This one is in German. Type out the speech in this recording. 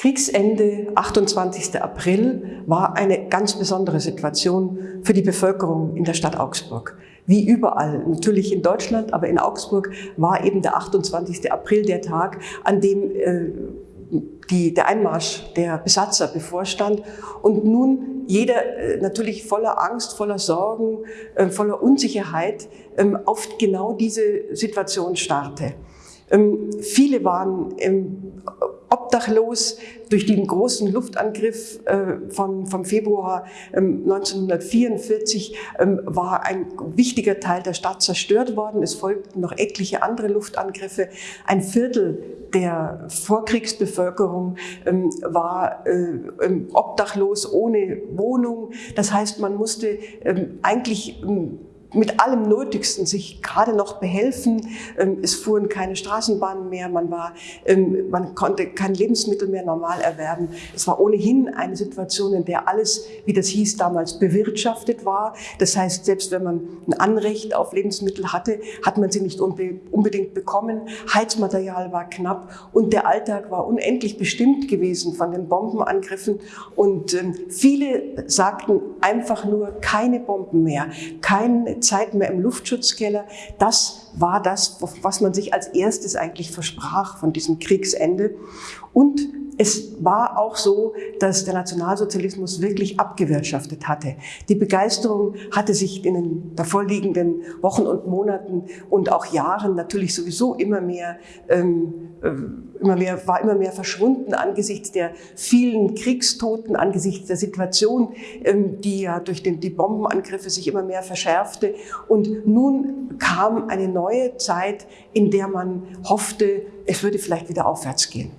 Kriegsende, 28. April, war eine ganz besondere Situation für die Bevölkerung in der Stadt Augsburg. Wie überall, natürlich in Deutschland, aber in Augsburg war eben der 28. April der Tag, an dem äh, die, der Einmarsch der Besatzer bevorstand und nun jeder äh, natürlich voller Angst, voller Sorgen, äh, voller Unsicherheit ähm, auf genau diese Situation starrte. Ähm, viele waren ähm, obdachlos durch den großen Luftangriff äh, von, vom Februar 1944 war ein wichtiger Teil der Stadt zerstört worden. Es folgten noch etliche andere Luftangriffe. Ein Viertel der Vorkriegsbevölkerung ähm, war äh, ähm, obdachlos, ohne Wohnung. Das heißt, man musste ähm, eigentlich mit allem Nötigsten sich gerade noch behelfen. Ähm, es fuhren keine Straßenbahnen mehr, man, war, ähm, man konnte kein Lebensmittel mehr normal erwerben. Es war ohnehin eine Situation, in der alles, wie das hieß damals, bewirtschaftet war. Das heißt, selbst wenn man ein Anrecht auf Lebensmittel hatte, hat man sie nicht unbedingt bekommen. Heizmaterial war knapp und der Alltag war unendlich bestimmt gewesen von den Bombenangriffen. Und ähm, viele sagten einfach nur keine Bomben mehr, kein Zeit mehr im Luftschutzkeller. Das war das, was man sich als erstes eigentlich versprach von diesem Kriegsende. Und es war auch so, dass der Nationalsozialismus wirklich abgewirtschaftet hatte. Die Begeisterung hatte sich in den davorliegenden Wochen und Monaten und auch Jahren natürlich sowieso immer mehr, ähm, äh, immer mehr, war immer mehr verschwunden angesichts der vielen Kriegstoten, angesichts der Situation, ähm, die ja durch den, die Bombenangriffe sich immer mehr verschärfte. Und nun kam eine neue Zeit, in der man hoffte, es würde vielleicht wieder aufwärts gehen.